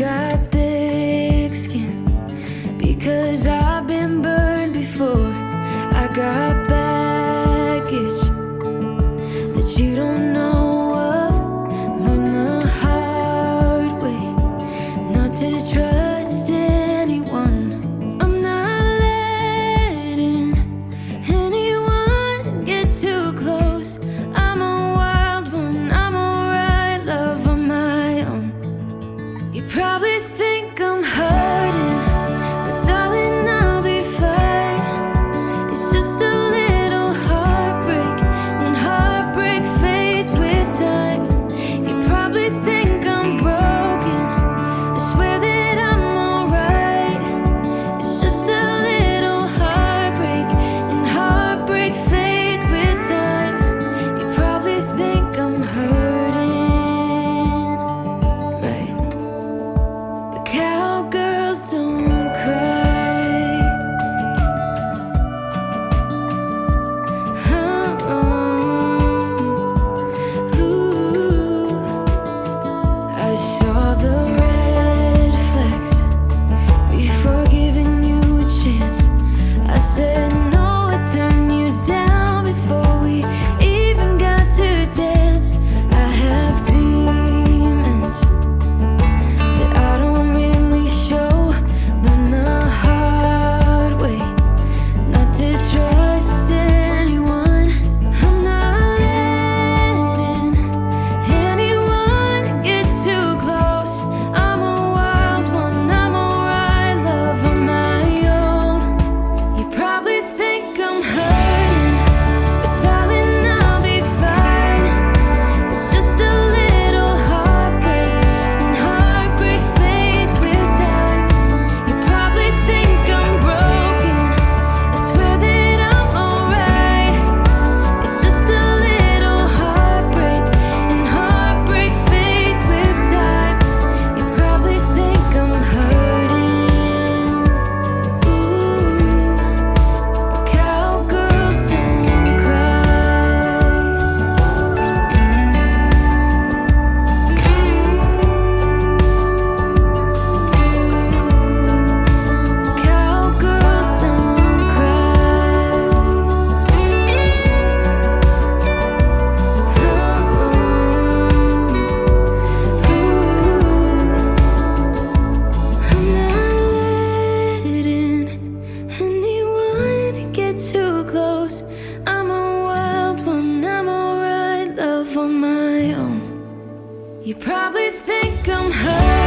got thick skin because I've been burned before. I got baggage that you don't You probably think I'm hurt.